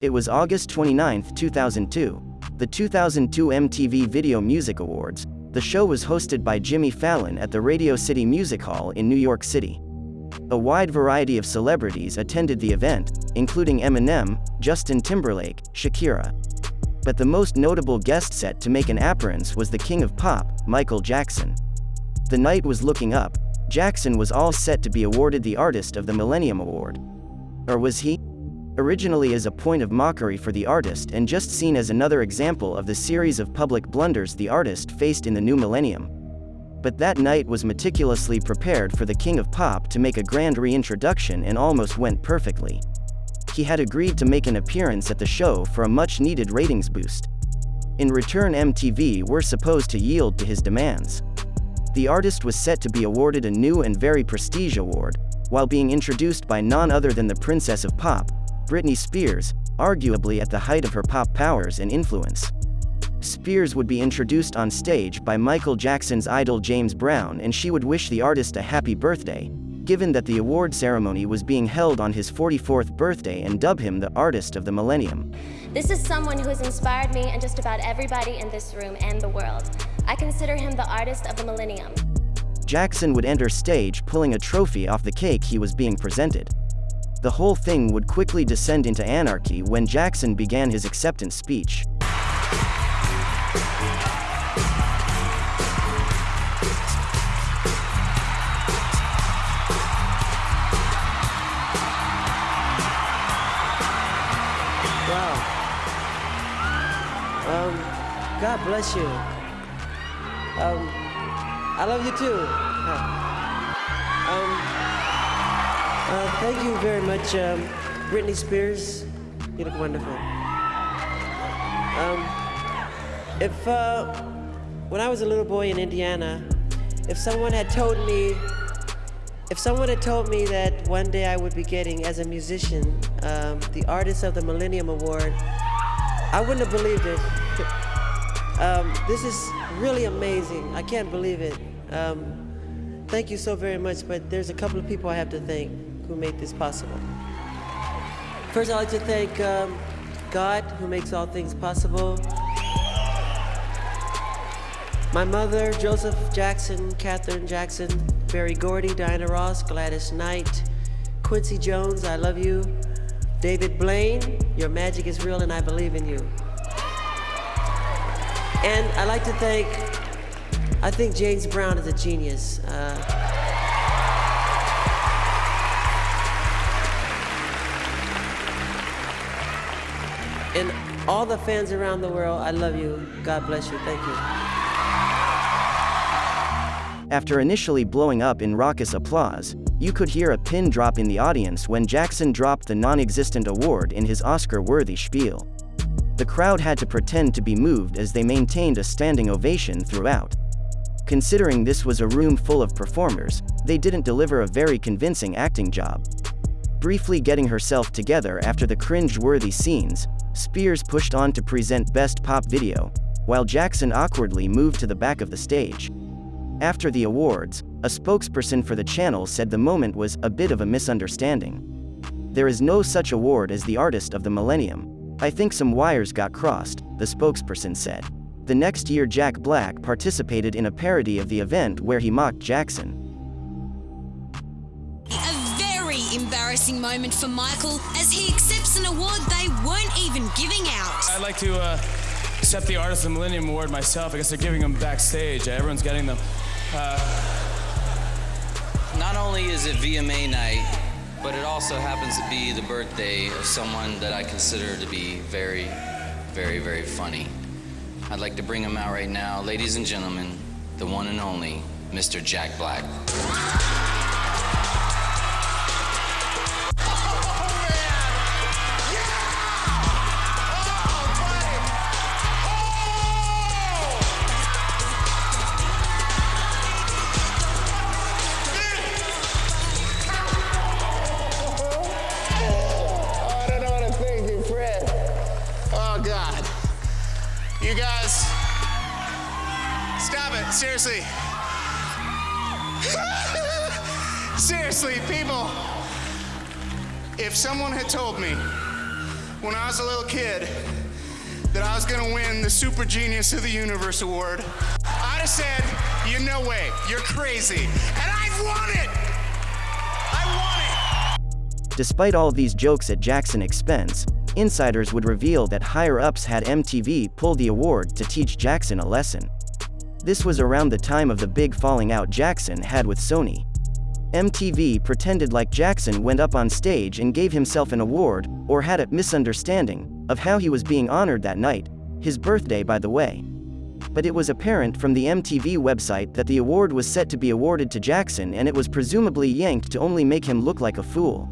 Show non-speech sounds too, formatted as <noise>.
It was August 29, 2002. The 2002 MTV Video Music Awards. The show was hosted by Jimmy Fallon at the Radio City Music Hall in New York City. A wide variety of celebrities attended the event, including Eminem, Justin Timberlake, Shakira. But the most notable guest set to make an appearance was the king of pop, Michael Jackson. The night was looking up. Jackson was all set to be awarded the Artist of the Millennium Award. Or was he? Originally as a point of mockery for the artist and just seen as another example of the series of public blunders the artist faced in the new millennium. But that night was meticulously prepared for the king of pop to make a grand reintroduction and almost went perfectly. He had agreed to make an appearance at the show for a much-needed ratings boost. In return MTV were supposed to yield to his demands. The artist was set to be awarded a new and very prestige award, while being introduced by none other than the Princess of Pop, Britney Spears, arguably at the height of her pop powers and influence. Spears would be introduced on stage by Michael Jackson's idol James Brown and she would wish the artist a happy birthday, given that the award ceremony was being held on his 44th birthday and dub him the artist of the millennium. This is someone who has inspired me and just about everybody in this room and the world. I consider him the artist of the millennium. Jackson would enter stage pulling a trophy off the cake he was being presented. The whole thing would quickly descend into anarchy when Jackson began his acceptance speech. Um, God bless you. Um, I love you too. <laughs> Um, uh, thank you very much, um, Britney Spears. You look wonderful. Um, if, uh, when I was a little boy in Indiana, if someone had told me, if someone had told me that one day I would be getting, as a musician, um, the Artist of the Millennium Award, I wouldn't have believed it. <laughs> um, this is really amazing. I can't believe it. Um, thank you so very much, but there's a couple of people I have to thank who made this possible. First, I'd like to thank um, God, who makes all things possible. My mother, Joseph Jackson, Catherine Jackson, Berry Gordy, Diana Ross, Gladys Knight, Quincy Jones, I love you. David Blaine, your magic is real and I believe in you. And I'd like to thank, I think James Brown is a genius. Uh, And all the fans around the world, I love you. God bless you. Thank you. After initially blowing up in raucous applause, you could hear a pin drop in the audience when Jackson dropped the non-existent award in his Oscar-worthy spiel. The crowd had to pretend to be moved as they maintained a standing ovation throughout. Considering this was a room full of performers, they didn't deliver a very convincing acting job. Briefly getting herself together after the cringe-worthy scenes, Spears pushed on to present Best Pop Video, while Jackson awkwardly moved to the back of the stage. After the awards, a spokesperson for the channel said the moment was a bit of a misunderstanding. There is no such award as the Artist of the Millennium. I think some wires got crossed, the spokesperson said. The next year Jack Black participated in a parody of the event where he mocked Jackson. A very embarrassing moment for Michael as he accepts they weren't even giving out. I'd like to uh, accept the Artist of the Millennium Award myself. I guess they're giving them backstage. Everyone's getting them. Uh, Not only is it VMA night, but it also happens to be the birthday of someone that I consider to be very, very, very funny. I'd like to bring him out right now. Ladies and gentlemen, the one and only Mr. Jack Black. You guys, stop it. Seriously. <laughs> Seriously, people. If someone had told me when I was a little kid that I was gonna win the Super Genius of the Universe award, I'd have said, you no way, you're crazy. And I've won it! I won it! Despite all these jokes at Jackson's expense, insiders would reveal that higher-ups had MTV pull the award to teach Jackson a lesson. This was around the time of the big falling out Jackson had with Sony. MTV pretended like Jackson went up on stage and gave himself an award, or had a misunderstanding of how he was being honored that night, his birthday by the way. But it was apparent from the MTV website that the award was set to be awarded to Jackson and it was presumably yanked to only make him look like a fool.